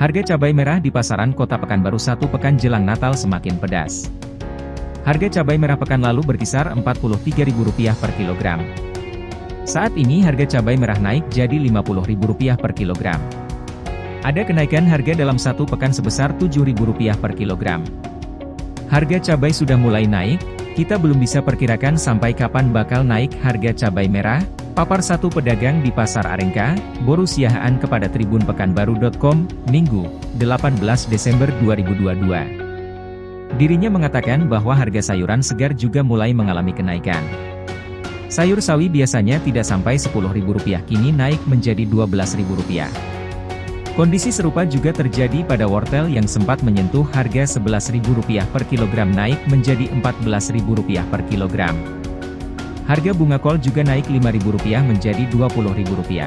Harga cabai merah di pasaran kota Pekanbaru satu pekan jelang Natal semakin pedas. Harga cabai merah pekan lalu berkisar Rp43.000 per kilogram. Saat ini harga cabai merah naik jadi Rp50.000 per kilogram. Ada kenaikan harga dalam satu pekan sebesar Rp7.000 per kilogram. Harga cabai sudah mulai naik, kita belum bisa perkirakan sampai kapan bakal naik harga cabai merah, Papar satu pedagang di Pasar Arengka, Boru Siahaan kepada Tribun Pekanbaru.com, Minggu, 18 Desember 2022. Dirinya mengatakan bahwa harga sayuran segar juga mulai mengalami kenaikan. Sayur sawi biasanya tidak sampai Rp10.000 kini naik menjadi Rp12.000. Kondisi serupa juga terjadi pada wortel yang sempat menyentuh harga Rp11.000 per kilogram naik menjadi Rp14.000 per kilogram. Harga bunga kol juga naik Rp5.000 menjadi Rp20.000.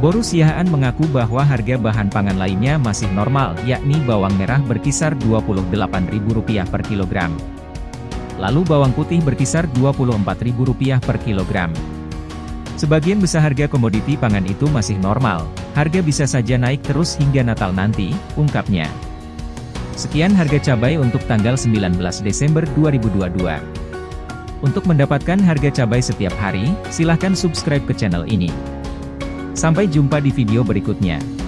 Boru Siahaan mengaku bahwa harga bahan pangan lainnya masih normal, yakni bawang merah berkisar Rp28.000 per kilogram. Lalu bawang putih berkisar Rp24.000 per kilogram. Sebagian besar harga komoditi pangan itu masih normal, harga bisa saja naik terus hingga Natal nanti, ungkapnya. Sekian harga cabai untuk tanggal 19 Desember 2022. Untuk mendapatkan harga cabai setiap hari, silahkan subscribe ke channel ini. Sampai jumpa di video berikutnya.